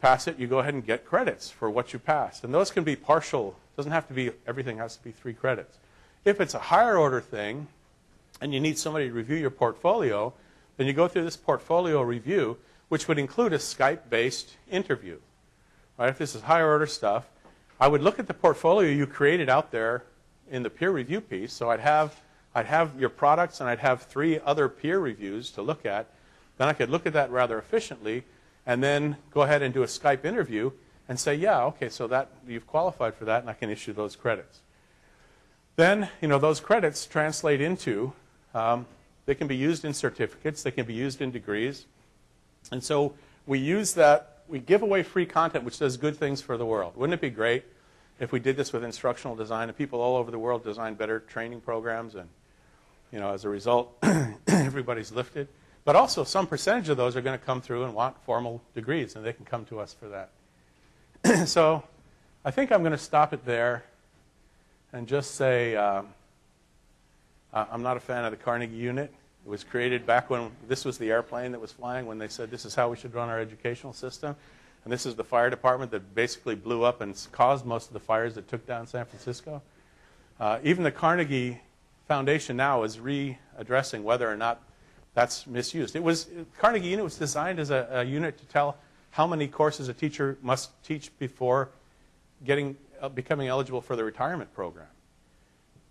pass it, you go ahead and get credits for what you passed. And those can be partial. It doesn't have to be, everything has to be three credits. If it's a higher order thing, and you need somebody to review your portfolio, then you go through this portfolio review, which would include a Skype-based interview. Right? If this is higher order stuff, I would look at the portfolio you created out there in the peer review piece. So I'd have, I'd have your products and I'd have three other peer reviews to look at. Then I could look at that rather efficiently and then go ahead and do a Skype interview and say, yeah, okay, so that you've qualified for that, and I can issue those credits. Then, you know, those credits translate into, um, they can be used in certificates, they can be used in degrees. And so we use that, we give away free content which does good things for the world. Wouldn't it be great if we did this with instructional design and people all over the world design better training programs and, you know, as a result, everybody's lifted? But also, some percentage of those are going to come through and want formal degrees, and they can come to us for that. so I think I'm going to stop it there and just say um, I'm not a fan of the Carnegie unit. It was created back when this was the airplane that was flying when they said this is how we should run our educational system. And this is the fire department that basically blew up and caused most of the fires that took down San Francisco. Uh, even the Carnegie Foundation now is readdressing whether or not that's misused. It was Carnegie Unit was designed as a, a, unit to tell how many courses a teacher must teach before getting uh, becoming eligible for the retirement program.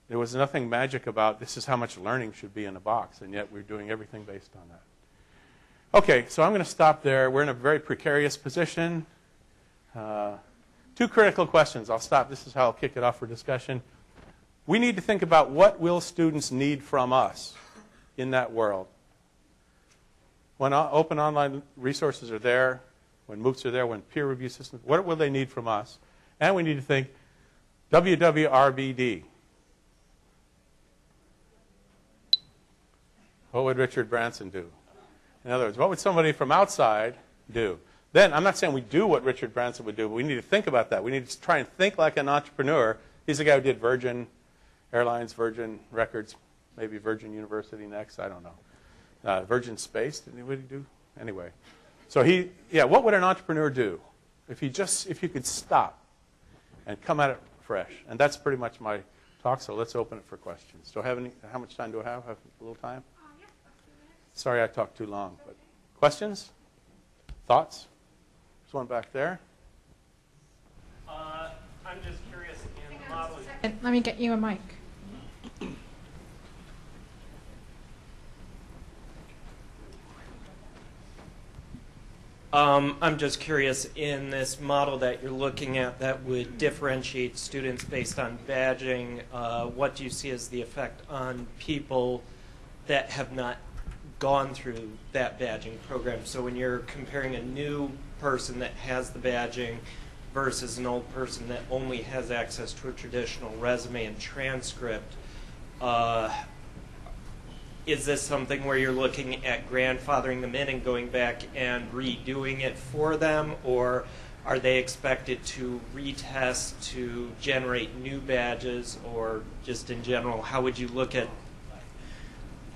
There was nothing magic about this is how much learning should be in a box, and yet we're doing everything based on that. Okay, so I'm going to stop there. We're in a very precarious position. Uh, two critical questions. I'll stop. This is how I'll kick it off for discussion. We need to think about what will students need from us in that world when open online resources are there, when MOOCs are there, when peer review systems, what will they need from us? And we need to think WWRBD. What would Richard Branson do? In other words, what would somebody from outside do? Then, I'm not saying we do what Richard Branson would do, but we need to think about that. We need to try and think like an entrepreneur. He's the guy who did Virgin Airlines, Virgin Records, maybe Virgin University next, I don't know uh, Virgin Space. Did anybody do? Anyway. So he, yeah, what would an entrepreneur do if he just, if you could stop and come at it fresh? And that's pretty much my talk, so let's open it for questions. Do I have any, how much time do I have? Have a little time? Sorry I talked too long, but questions? Thoughts? There's one back there. Uh, I'm just curious in the model. Let me get you a mic. Um, I'm just curious in this model that you're looking at that would differentiate students based on badging. Uh, what do you see as the effect on people that have not gone through that badging program? So when you're comparing a new person that has the badging versus an old person that only has access to a traditional resume and transcript, uh, is this something where you're looking at grandfathering them in and going back and redoing it for them, or are they expected to retest to generate new badges, or just in general, how would you look at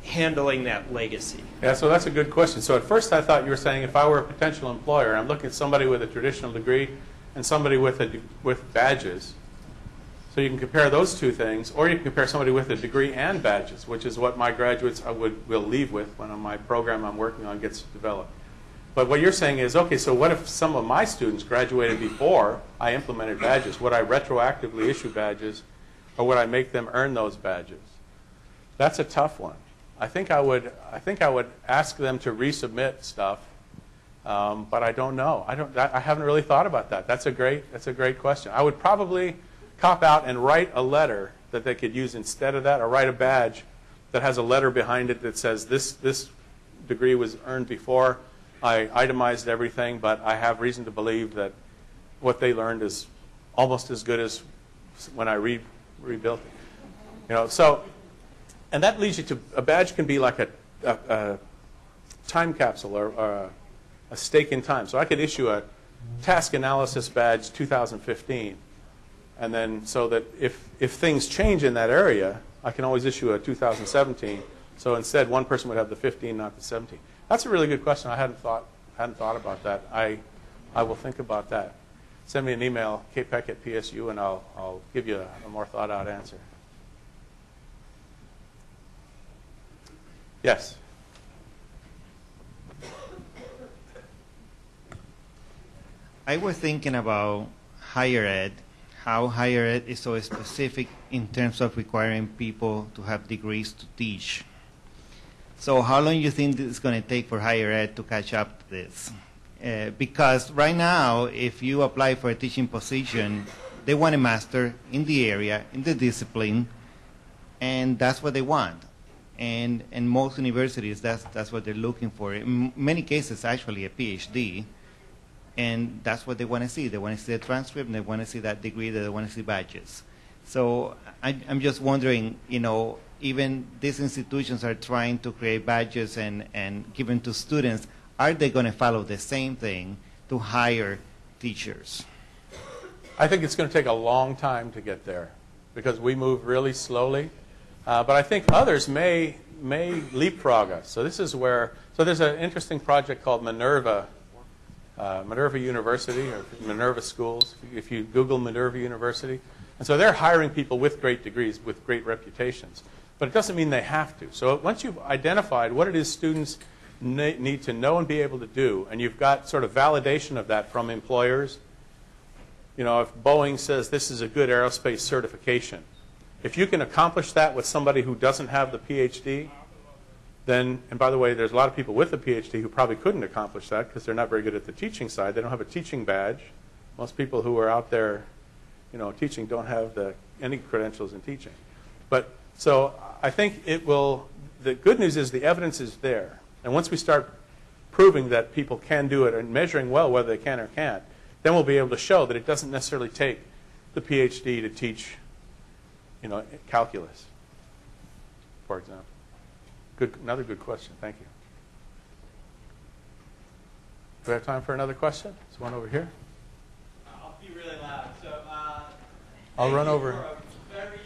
handling that legacy? Yeah, so that's a good question. So at first I thought you were saying if I were a potential employer, I'm looking at somebody with a traditional degree and somebody with a, with badges. So you can compare those two things, or you can compare somebody with a degree and badges, which is what my graduates I would will leave with when my program I'm working on gets developed. But what you're saying is, okay, so what if some of my students graduated before I implemented badges? Would I retroactively issue badges, or would I make them earn those badges? That's a tough one. I think I would. I think I would ask them to resubmit stuff, um, but I don't know. I don't. I haven't really thought about that. That's a great. That's a great question. I would probably cop out and write a letter that they could use instead of that, or write a badge that has a letter behind it that says this this degree was earned before I itemized everything, but I have reason to believe that what they learned is almost as good as when I re, rebuilt it. You know, so and that leads you to a badge can be like a, a, a time capsule or, or a, a stake in time. So I could issue a task analysis badge 2015 and then so that if, if things change in that area, I can always issue a 2017. So instead, one person would have the 15, not the 17. That's a really good question. I hadn't thought, hadn't thought about that. I, I will think about that. Send me an email, kpeck at PSU, and I'll, I'll give you a, a more thought out answer. Yes? I was thinking about higher ed, how higher ed is so specific in terms of requiring people to have degrees to teach. So how long do you think it's going to take for higher ed to catch up to this? Uh, because right now, if you apply for a teaching position, they want a master in the area, in the discipline, and that's what they want. And in most universities, that's, that's what they're looking for. In many cases, actually, a PhD and that's what they want to see. They want to see the transcript, and they want to see that degree, they want to see badges. So I, I'm just wondering, you know, even these institutions are trying to create badges and, and give them to students. Are they going to follow the same thing to hire teachers? I think it's going to take a long time to get there because we move really slowly. Uh, but I think others may may leapfrog us. So this is where. So there's an interesting project called Minerva uh, Minerva University or Minerva Schools, if you Google Minerva University. And so they're hiring people with great degrees, with great reputations. But it doesn't mean they have to. So once you've identified what it is students need to know and be able to do, and you've got sort of validation of that from employers, you know, if Boeing says this is a good aerospace certification, if you can accomplish that with somebody who doesn't have the PhD, then, and by the way, there's a lot of people with a PhD who probably couldn't accomplish that because they're not very good at the teaching side. They don't have a teaching badge. Most people who are out there, you know, teaching don't have the, any credentials in teaching. But so I think it will. The good news is the evidence is there, and once we start proving that people can do it and measuring well whether they can or can't, then we'll be able to show that it doesn't necessarily take the PhD to teach, you know, calculus, for example. Good, another good question. Thank you. Do we have time for another question? There's one over here. I'll be really loud. So, uh, I'll run over. For a very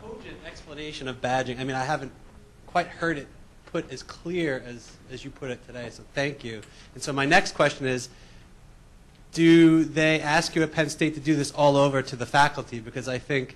cogent explanation of badging. I mean, I haven't quite heard it put as clear as, as you put it today, so thank you. And so my next question is, do they ask you at Penn State to do this all over to the faculty? Because I think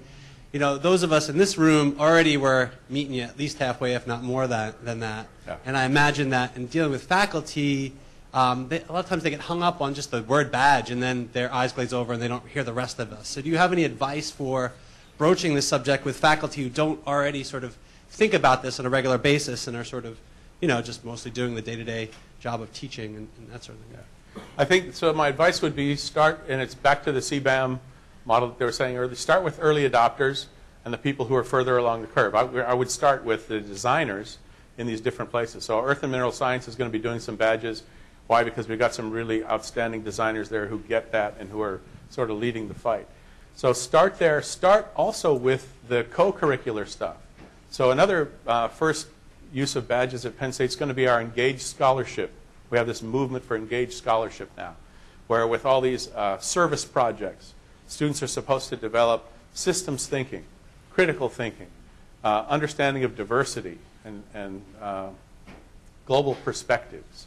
you know, those of us in this room already were meeting you at least halfway, if not more that, than that. Yeah. And I imagine that in dealing with faculty, um, they, a lot of times they get hung up on just the word badge, and then their eyes glaze over and they don't hear the rest of us. So, do you have any advice for broaching this subject with faculty who don't already sort of think about this on a regular basis and are sort of, you know, just mostly doing the day-to-day job of teaching and, and that sort of thing? I think, so my advice would be start, and it's back to the CBAM model that they were saying earlier, start with early adopters and the people who are further along the curve. I, I would start with the designers in these different places. So Earth and Mineral Science is going to be doing some badges. Why? Because we've got some really outstanding designers there who get that and who are sort of leading the fight. So start there. Start also with the co-curricular stuff. So another uh, first use of badges at Penn State is going to be our Engaged Scholarship. We have this movement for Engaged Scholarship now, where with all these uh, service projects, students are supposed to develop systems thinking, critical thinking, uh, understanding of diversity, and, and uh, global perspectives.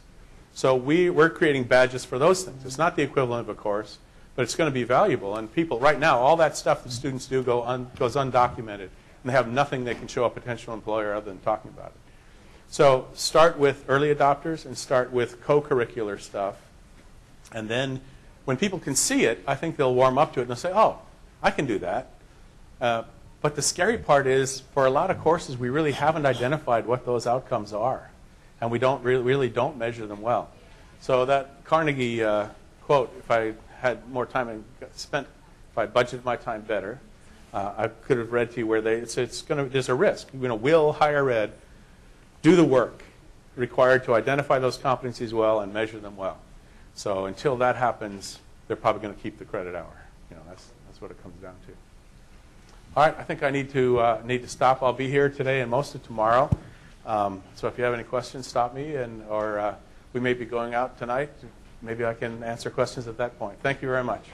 So we, we're creating badges for those things. It's not the equivalent of a course, but it's going to be valuable. And people, right now, all that stuff that students do go un, goes undocumented, and they have nothing they can show a potential employer other than talking about it. So start with early adopters and start with co-curricular stuff. And then when people can see it, I think they'll warm up to it and they'll say, oh, I can do that. Uh, but the scary part is, for a lot of courses, we really haven't identified what those outcomes are. And we don't really, really don't measure them well. So that Carnegie uh, quote, if I had more time and spent, if I budgeted my time better, uh, I could have read to you where they, it's, it's going to, there's a risk. You know, will higher ed do the work required to identify those competencies well and measure them well? So until that happens, they're probably going to keep the credit hour. You know, that's, that's what it comes down to. All right, I think I need to uh, need to stop. I'll be here today and most of tomorrow. Um, so if you have any questions, stop me, and or uh, we may be going out tonight. Maybe I can answer questions at that point. Thank you very much.